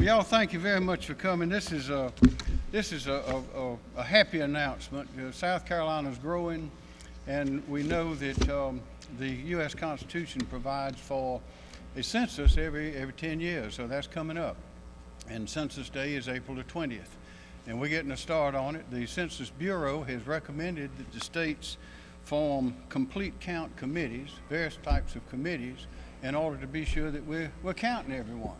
Y'all, thank you very much for coming. This is a, this is a, a, a happy announcement. South is growing, and we know that um, the U.S. Constitution provides for a census every, every 10 years, so that's coming up. And Census Day is April the 20th. And we're getting a start on it. The Census Bureau has recommended that the states form complete count committees, various types of committees, in order to be sure that we're, we're counting everyone.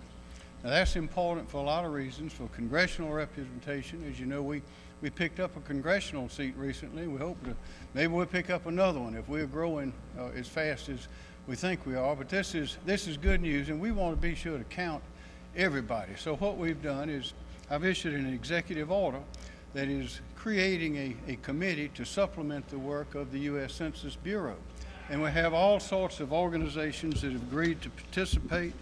Now that's important for a lot of reasons, for congressional representation. As you know, we, we picked up a congressional seat recently. We hope to, maybe we'll pick up another one if we're growing uh, as fast as we think we are. But this is, this is good news, and we want to be sure to count everybody. So what we've done is I've issued an executive order that is creating a, a committee to supplement the work of the U.S. Census Bureau. And we have all sorts of organizations that have agreed to participate,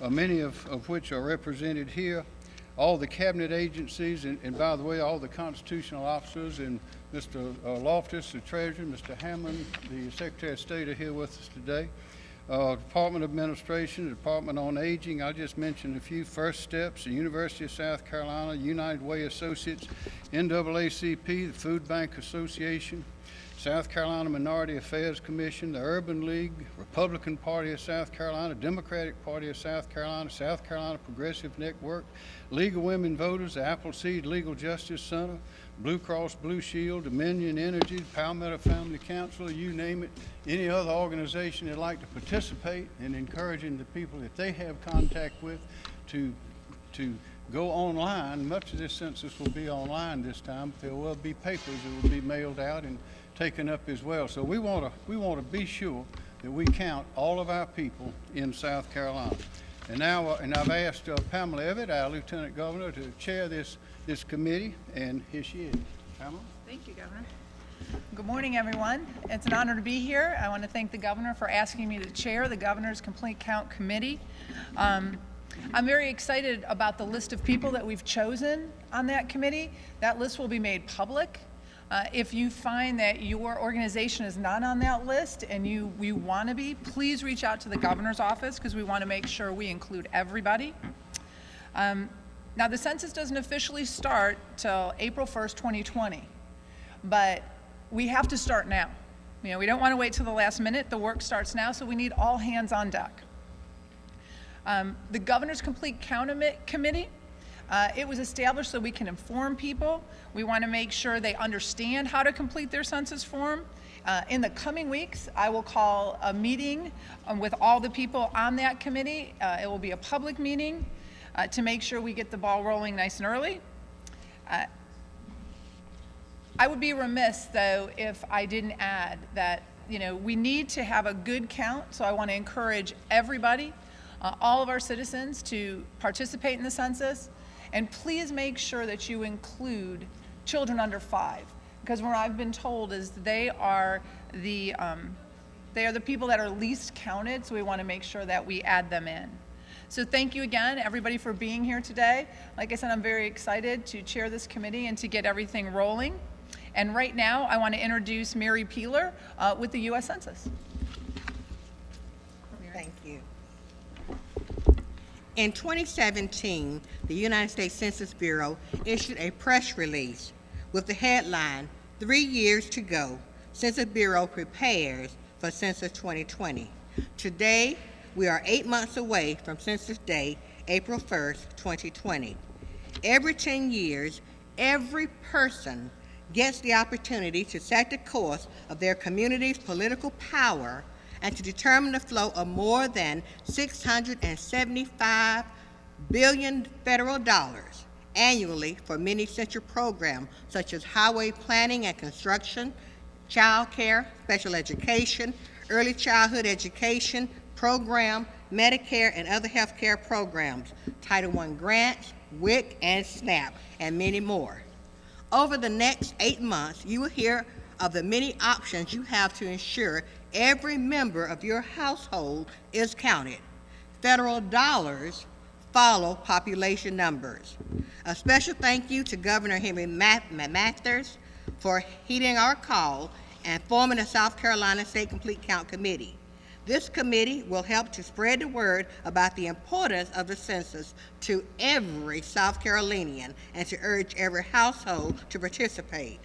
uh, many of, of which are represented here, all the cabinet agencies, and, and by the way, all the constitutional officers, and Mr. Uh, Loftis, the treasurer, Mr. Hammond, the Secretary of State are here with us today. Uh, Department of Administration, Department on Aging, I just mentioned a few first steps, the University of South Carolina, United Way Associates, NAACP, the Food Bank Association, South Carolina Minority Affairs Commission, the Urban League, Republican Party of South Carolina, Democratic Party of South Carolina, South Carolina Progressive Network, League of Women Voters, the Appleseed Legal Justice Center, Blue Cross Blue Shield, Dominion Energy, Palmetto Family Council, you name it, any other organization that'd like to participate in encouraging the people that they have contact with to, to go online. Much of this census will be online this time, there will be papers that will be mailed out and taken up as well. So we want to we want to be sure that we count all of our people in South Carolina. And now, uh, and I've asked uh, Pamela Evette, our Lieutenant Governor, to chair this this committee, and here she is. Pamela. Thank you, Governor. Good morning, everyone. It's an honor to be here. I want to thank the governor for asking me to chair the Governor's Complete Count Committee. Um, I'm very excited about the list of people that we've chosen on that committee. That list will be made public. Uh, if you find that your organization is not on that list and you, you want to be, please reach out to the governor's office because we want to make sure we include everybody. Um, now, the census doesn't officially start till April 1st, 2020, but we have to start now. You know, we don't want to wait till the last minute. The work starts now, so we need all hands on deck. Um, the Governor's Complete Count Committee, uh, it was established so we can inform people. We want to make sure they understand how to complete their census form. Uh, in the coming weeks, I will call a meeting um, with all the people on that committee. Uh, it will be a public meeting uh, to make sure we get the ball rolling nice and early. Uh, I would be remiss, though, if I didn't add that, you know, we need to have a good count, so I want to encourage everybody uh, all of our citizens to participate in the census. And please make sure that you include children under five, because what I've been told is they are the um, they are the people that are least counted, so we want to make sure that we add them in. So thank you again, everybody, for being here today. Like I said, I'm very excited to chair this committee and to get everything rolling. And right now, I want to introduce Mary Peeler uh, with the U.S. Census. Thank you. In 2017, the United States Census Bureau issued a press release with the headline, Three Years to Go, Census Bureau Prepares for Census 2020. Today, we are eight months away from Census Day, April 1st, 2020. Every 10 years, every person gets the opportunity to set the course of their community's political power and to determine the flow of more than 675 billion federal dollars annually for many essential programs such as highway planning and construction, child care, special education, early childhood education program, Medicare, and other health care programs, Title I grants, WIC, and SNAP, and many more. Over the next eight months, you will hear of the many options you have to ensure every member of your household is counted. Federal dollars follow population numbers. A special thank you to Governor Henry McMaster for heeding our call and forming the South Carolina State Complete Count Committee. This committee will help to spread the word about the importance of the census to every South Carolinian and to urge every household to participate.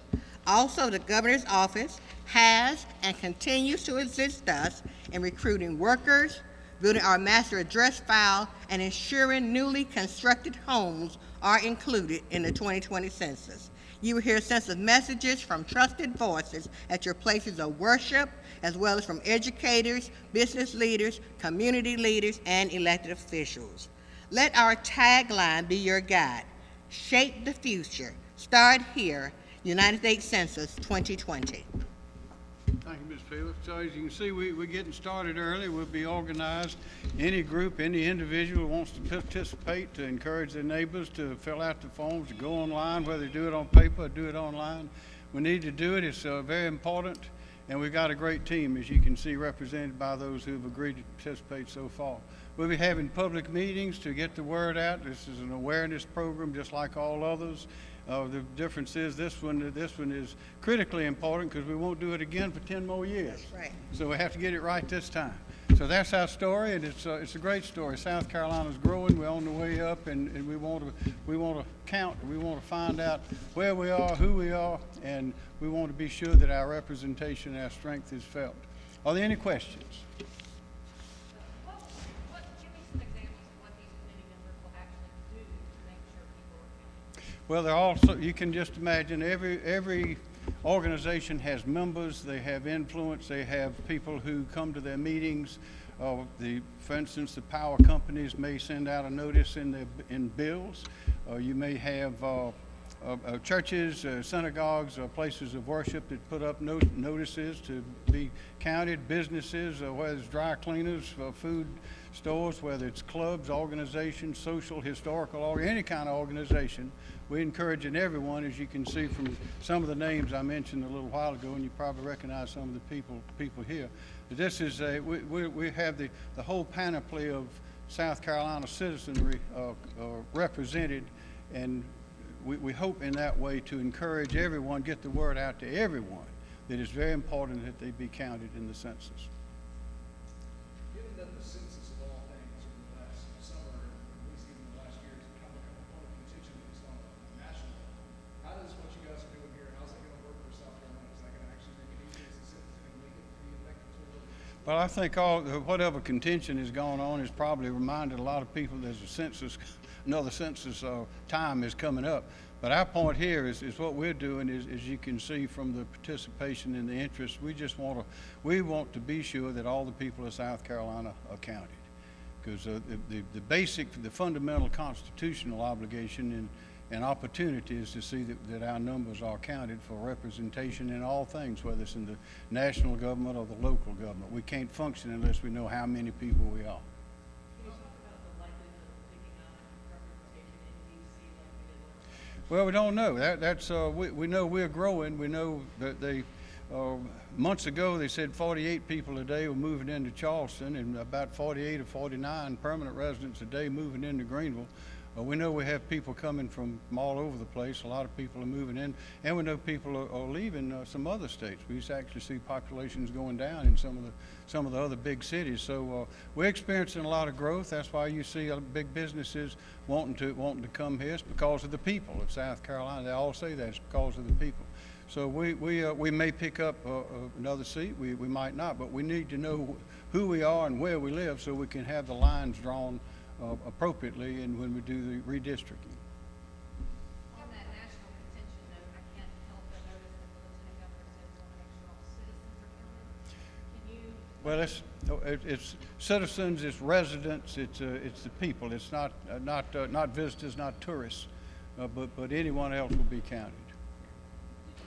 Also, the governor's office has and continues to assist us in recruiting workers, building our master address file, and ensuring newly constructed homes are included in the 2020 census. You will hear census messages from trusted voices at your places of worship, as well as from educators, business leaders, community leaders, and elected officials. Let our tagline be your guide. Shape the future. Start here. United States Census 2020. Thank you, Ms. Phillips. So as you can see, we, we're getting started early. We'll be organized. Any group, any individual who wants to participate, to encourage their neighbors to fill out the forms, to go online, whether they do it on paper or do it online. We need to do it. It's uh, very important. And we've got a great team, as you can see, represented by those who've agreed to participate so far. We'll be having public meetings to get the word out. This is an awareness program, just like all others. Uh, the difference is this one, this one is critically important because we won't do it again for 10 more years. Right. So we have to get it right this time. So that's our story, and it's, uh, it's a great story. South Carolina's growing, we're on the way up, and, and we want to, we want to count, we want to find out where we are, who we are, and we want to be sure that our representation, our strength is felt. Are there any questions? Well, they're also, you can just imagine, every, every organization has members, they have influence, they have people who come to their meetings. Uh, the, for instance, the power companies may send out a notice in their, in bills. Uh, you may have, uh, uh, uh, churches, uh, synagogues, places of worship that put up no- notices to be counted, businesses, whether it's dry cleaners, food stores, whether it's clubs, organizations, social, historical, or any kind of organization. We encouraging everyone, as you can see from some of the names I mentioned a little while ago, and you probably recognize some of the people, people here. This is a, we, we, we have the, the whole panoply of South Carolina citizenry, uh, uh, represented, and we, we hope in that way to encourage everyone, get the word out to everyone, that it's very important that they be counted in the census. Given that the census of all things over the last summer, or at least even the last year, has become a point of contention at least on a national level, how does what you guys are doing here, how's that gonna work for South Carolina? Is that gonna actually make it easier as a citizen and make it be effective Well, I think all, whatever contention has gone on has probably reminded a lot of people there's a census, another census, uh, time is coming up. But our point here is, is what we're doing is, as you can see from the participation and the interest, we just want to, we want to be sure that all the people of South Carolina are counted. Because uh, the, the, the basic, the fundamental constitutional obligation and, and opportunities to see that, that our numbers are counted for representation in all things, whether it's in the national government or the local government. We can't function unless we know how many people we are. Well, we don't know. That, that's, uh, we, we know we're growing. We know that they, uh, months ago, they said forty-eight people a day were moving into Charleston and about forty-eight or forty-nine permanent residents a day moving into Greenville. Uh, we know we have people coming from, from all over the place. A lot of people are moving in, and we know people are, are leaving uh, some other states. We actually see populations going down in some of the some of the other big cities. So uh, we're experiencing a lot of growth. That's why you see uh, big businesses wanting to wanting to come here. It's because of the people of South Carolina. They all say that it's because of the people. So we we uh, we may pick up uh, uh, another seat. We we might not, but we need to know who we are and where we live so we can have the lines drawn uh, appropriately and when we do the redistricting. On that national contention note, I can't help but notice that the lieutenant governor says we want to make sure all citizens are counted. Can you, Well, it's, it- it's citizens, it's residents, it's, uh, it's the people. It's not, uh, not, uh, not visitors, not tourists, uh, but, but anyone else will be counted.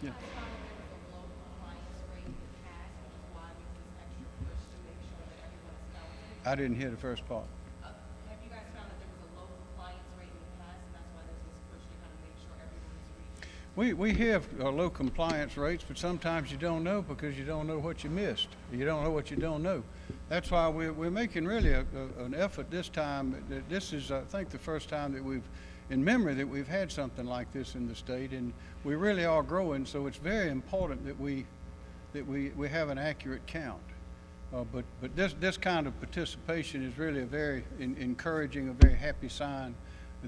Yeah. I found there was a low compliance rate in the past, which is why there's this extra push to make sure that everyone's counted. I didn't hear the first part. Uh, Have you guys found that there was a low compliance rate in the past, and that's why there's this push to kind of make sure everyone's reached? We, we have uh, low compliance rates, but sometimes you don't know because you don't know what you missed. You don't know what you don't know. That's why we're, we're making really a, a, an effort this time. This is, I think, the first time that we've, in memory, that we've had something like this in the state, and we really are growing. So it's very important that we, that we, we have an accurate count. Uh, But, but this, this kind of participation is really a very en- encouraging, a very happy sign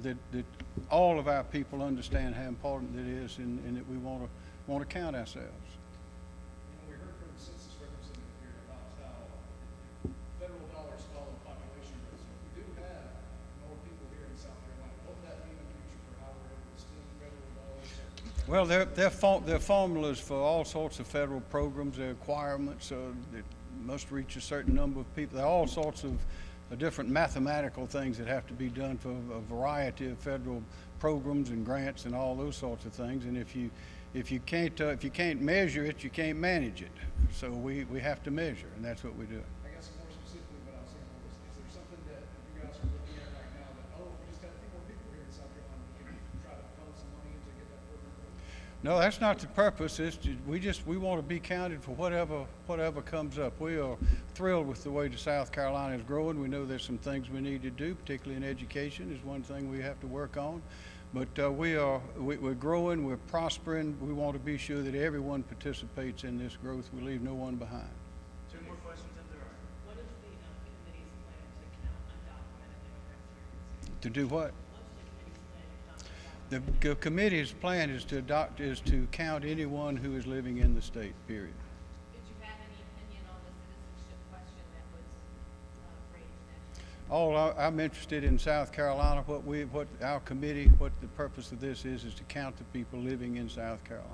that, that all of our people understand how important it is and, and that we want to, want to count ourselves. You know, we heard from the census representative here about how federal dollars follow population growth. So if we do have more people here in South Carolina, what would that mean in the future for how we're able to spend federal dollars? Well, there, there are, for- there are formulas for all sorts of federal programs, there are requirements, uh, that must reach a certain number of people. There are all sorts of, different mathematical things that have to be done for a variety of federal programs and grants and all those sorts of things. And if you, if you can't, uh, if you can't measure it, you can't manage it. So we, we have to measure, and that's what we do. I guess more specifically what I was saying was, is there something that you guys are looking at right now that, oh, if we just had a few more people here in South Carolina, we can try to funnel some money in to get that program going? No, that's not the purpose. It's, ju- we just, we want to be counted for whatever, whatever comes up. We are thrilled with the way the South Carolina is growing. We know there's some things we need to do, particularly in education is one thing we have to work on. But, uh, we are, we, we're growing, we're prospering. We want to be sure that everyone participates in this growth. We leave no one behind. Two more questions if there are. What is the um, committee's plan to count undocumented immigrants here in the city? To do what? What's the committee's plan to count The committee's plan is to adopt, is to count anyone who is living in the state, period. Did you have any opinion on the citizenship question that was uh, raised nationally? All, I- I'm interested in South Carolina, what we, what our committee, what the purpose of this is, is to count the people living in South Carolina.